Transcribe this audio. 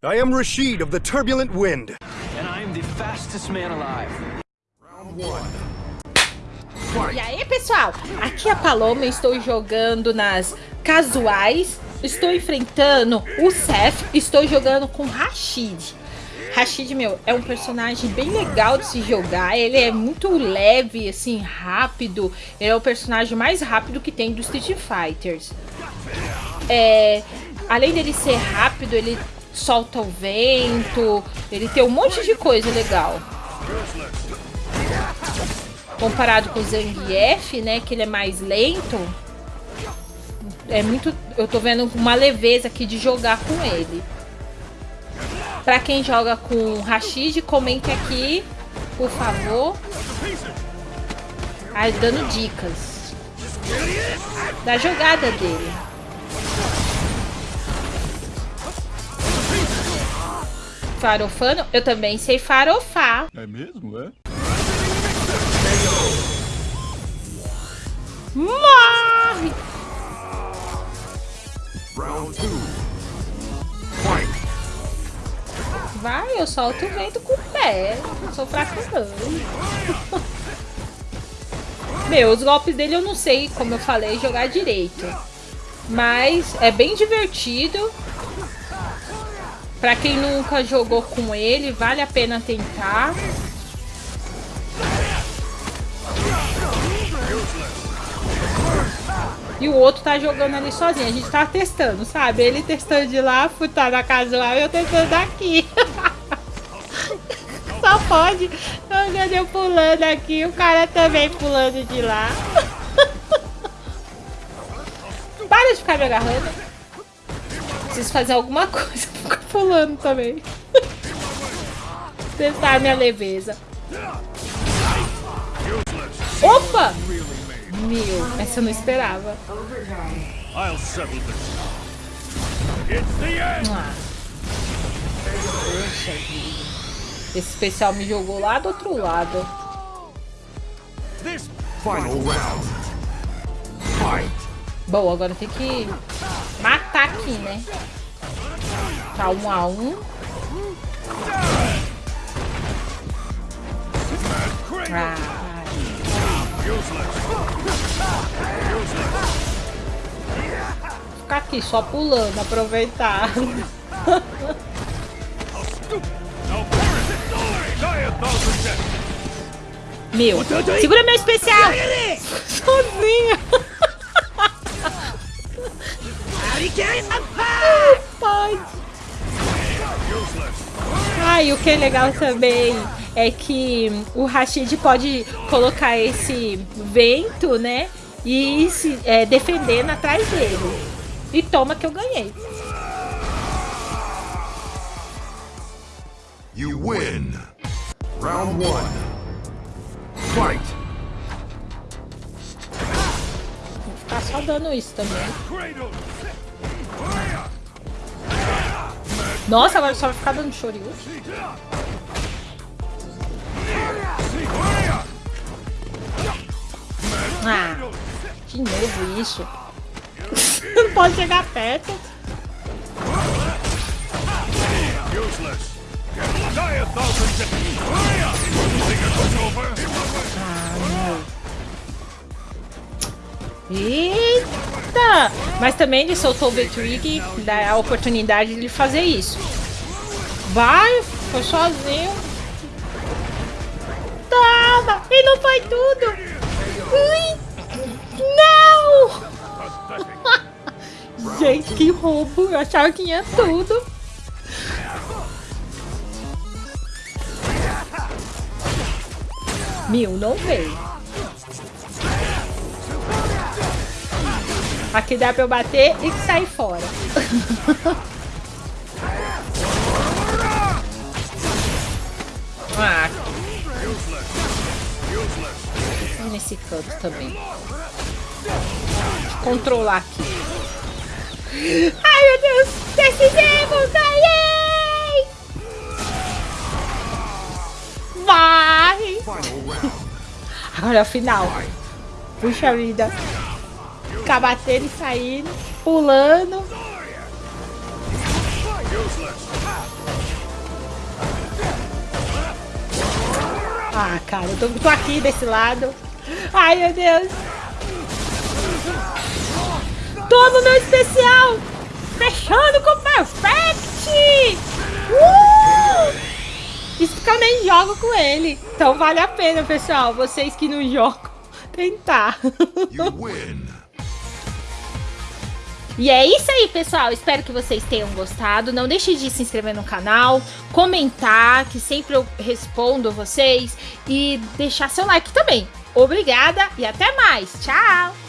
I am Rashid of the Turbulent Wind. And I'm the fastest man alive. E aí, pessoal? Aqui é a Paloma, estou jogando nas casuais. Estou enfrentando o Seth, estou jogando com Rashid. Rashid, meu, é um personagem bem legal de se jogar. Ele é muito leve, assim, rápido. Ele é o personagem mais rápido que tem do Street Fighters. É, além dele ser rápido, ele solta o vento. Ele tem um monte de coisa legal. Comparado com o Zangief, né, que ele é mais lento. É muito... Eu tô vendo uma leveza aqui de jogar com ele. Pra quem joga com Rashid, comente aqui, por favor. Aí, dando dicas da jogada dele. Farofano, eu também sei farofar. É mesmo, é? Morre! Round two. Fight. Vai, eu solto o vento com o pé. Não sou fraco não. Meu, os golpes dele eu não sei, como eu falei, jogar direito. Mas é bem divertido. Pra quem nunca jogou com ele, vale a pena tentar. E o outro tá jogando ali sozinho. A gente tá testando, sabe? Ele testando de lá, tá na casual e eu testando daqui. Só pode. Eu pulando aqui, o cara também pulando de lá. Para de ficar me agarrando. Preciso fazer alguma coisa pra ficar pulando também. Testar minha leveza. Opa! Meu, essa eu não esperava. Ah. Poxa vida. Esse especial me jogou lá do outro lado. Bom, agora tem que matar aqui, né? Tá um a um. Ah, ficar aqui só pulando, aproveitar. Meu, segura meu especial! Sozinha! Pode! Ah, e o que é legal também é que o Rashid pode colocar esse vento, né? E se é, defendendo atrás dele. E toma que eu ganhei. You win. Round one. Fight. Vou ficar só dando isso também. Nossa, agora só vai ficar dando Shoryuken. Ah, de novo isso. Não pode chegar perto. Eita! Mas também ele soltou o Betrig, dá a oportunidade de fazer isso. Vai, foi sozinho. Toma! E não foi tudo! Ui! Não! Gente, que roubo! Eu achava que ia tudo. Mil não veio. Aqui dá pra eu bater e sair fora. ah. E nesse canto também. Controlar aqui. Ai, meu Deus! Decidimos! Ganhei! Vai! Agora é o final. Puxa vida ficar batendo e saindo, pulando. Ah, cara, eu tô, tô aqui desse lado. Ai, meu Deus. Todo meu especial. Fechando com Perfect. Uh! Isso porque eu nem jogo com ele. Então vale a pena, pessoal. Vocês que não jogam, tentar. E é isso aí, pessoal. Espero que vocês tenham gostado. Não deixe de se inscrever no canal, comentar, que sempre eu respondo vocês. E deixar seu like também. Obrigada e até mais. Tchau!